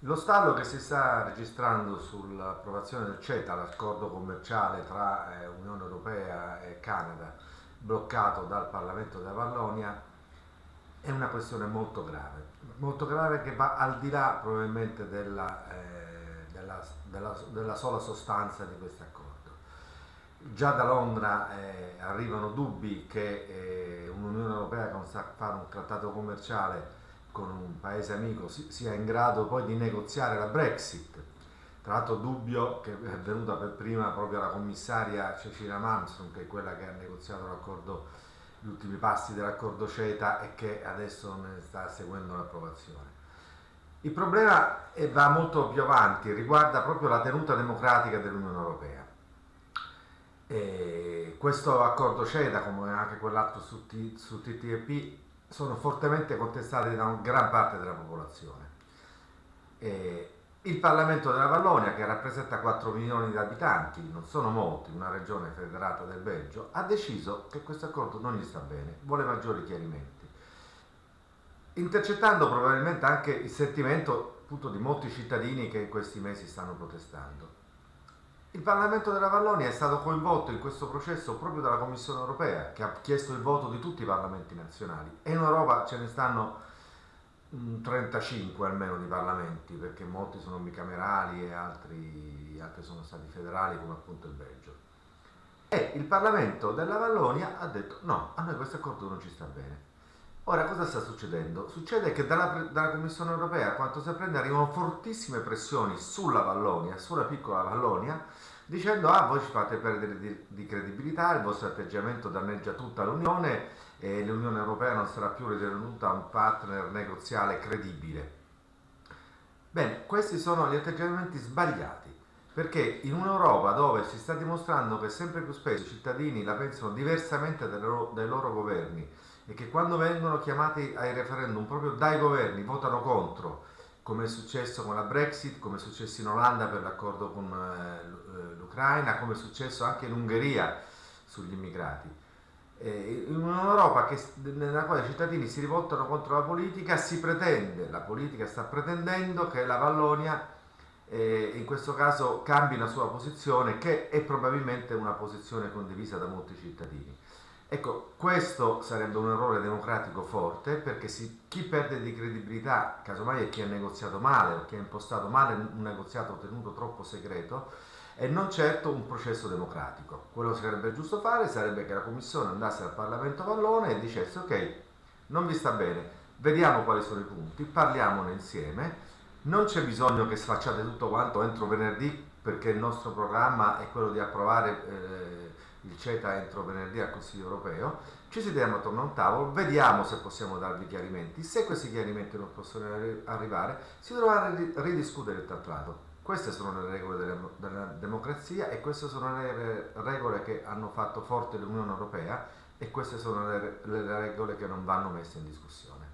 Lo stallo che si sta registrando sull'approvazione del CETA, l'accordo commerciale tra eh, Unione Europea e Canada, bloccato dal Parlamento della Vallonia, è una questione molto grave, molto grave che va al di là probabilmente della, eh, della, della, della sola sostanza di questo accordo. Già da Londra eh, arrivano dubbi che eh, un'Unione Europea che non sa fare un trattato commerciale con un paese amico sia in grado poi di negoziare la Brexit. Tra l'altro dubbio che è venuta per prima proprio la commissaria Cecilia Malmström, che è quella che ha negoziato l'accordo, gli ultimi passi dell'accordo CETA e che adesso ne sta seguendo l'approvazione. Il problema va molto più avanti, riguarda proprio la tenuta democratica dell'Unione Europea. E questo accordo CETA, come anche quell'altro su, su TTIP, sono fortemente contestati da gran parte della popolazione. E il Parlamento della Vallonia, che rappresenta 4 milioni di abitanti, non sono molti, una regione federata del Belgio, ha deciso che questo accordo non gli sta bene, vuole maggiori chiarimenti, intercettando probabilmente anche il sentimento appunto, di molti cittadini che in questi mesi stanno protestando. Il Parlamento della Vallonia è stato coinvolto in questo processo proprio dalla Commissione europea, che ha chiesto il voto di tutti i parlamenti nazionali. E in Europa ce ne stanno 35 mm, almeno di parlamenti, perché molti sono bicamerali e altri, altri sono stati federali, come appunto il Belgio. E il Parlamento della Vallonia ha detto no, a noi questo accordo non ci sta bene. Ora cosa sta succedendo? Succede che dalla, dalla Commissione europea, quanto si prende, arrivano fortissime pressioni sulla Vallonia, sulla piccola Vallonia, dicendo ah voi ci fate perdere di, di credibilità, il vostro atteggiamento danneggia tutta l'Unione e l'Unione Europea non sarà più ritenuta un partner negoziale credibile. Bene, questi sono gli atteggiamenti sbagliati, perché in un'Europa dove si sta dimostrando che sempre più spesso i cittadini la pensano diversamente dai loro, dai loro governi e che quando vengono chiamati ai referendum proprio dai governi votano contro, come è successo con la Brexit, come è successo in Olanda per l'accordo con eh, eh, l'Ucraina, come è successo anche in Ungheria sugli immigrati. in un'Europa nella quale i cittadini si rivoltano contro la politica, si pretende, la politica sta pretendendo che la Vallonia eh, in questo caso cambi la sua posizione, che è probabilmente una posizione condivisa da molti cittadini. Ecco, questo sarebbe un errore democratico forte perché si, chi perde di credibilità, casomai è chi ha negoziato male o chi ha impostato male un negoziato tenuto troppo segreto e non certo un processo democratico. Quello che sarebbe giusto fare sarebbe che la Commissione andasse al Parlamento Vallone e dicesse ok, non vi sta bene, vediamo quali sono i punti, parliamone insieme, non c'è bisogno che sfacciate tutto quanto entro venerdì perché il nostro programma è quello di approvare eh, il CETA entro venerdì al Consiglio europeo, ci sediamo attorno a un tavolo, vediamo se possiamo darvi chiarimenti, se questi chiarimenti non possono arrivare si dovrà ridiscutere il trattato. Queste sono le regole della, della democrazia e queste sono le regole che hanno fatto forte l'Unione Europea e queste sono le, le regole che non vanno messe in discussione.